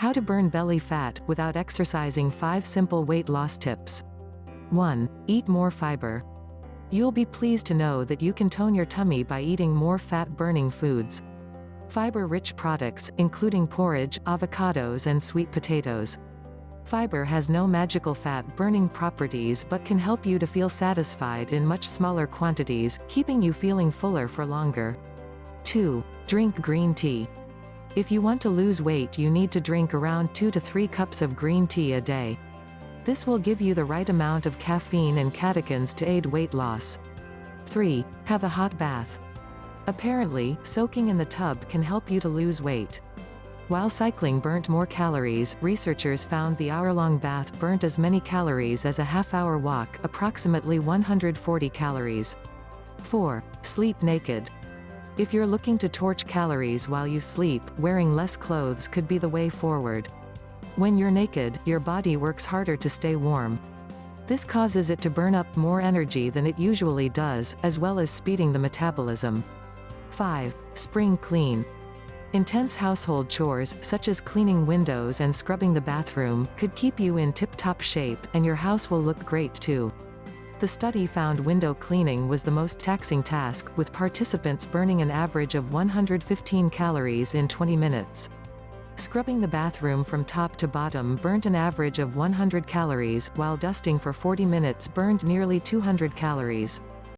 How to burn belly fat without exercising 5 simple weight loss tips. 1. Eat more fiber. You'll be pleased to know that you can tone your tummy by eating more fat-burning foods. Fiber-rich products, including porridge, avocados and sweet potatoes. Fiber has no magical fat-burning properties but can help you to feel satisfied in much smaller quantities, keeping you feeling fuller for longer. 2. Drink green tea. If you want to lose weight you need to drink around 2 to 3 cups of green tea a day. This will give you the right amount of caffeine and catechins to aid weight loss. 3. Have a hot bath. Apparently, soaking in the tub can help you to lose weight. While cycling burnt more calories, researchers found the hour-long bath burnt as many calories as a half-hour walk, approximately 140 calories. 4. Sleep naked. If you're looking to torch calories while you sleep, wearing less clothes could be the way forward. When you're naked, your body works harder to stay warm. This causes it to burn up more energy than it usually does, as well as speeding the metabolism. 5. Spring clean. Intense household chores, such as cleaning windows and scrubbing the bathroom, could keep you in tip-top shape, and your house will look great too. The study found window cleaning was the most taxing task, with participants burning an average of 115 calories in 20 minutes. Scrubbing the bathroom from top to bottom burnt an average of 100 calories, while dusting for 40 minutes burned nearly 200 calories.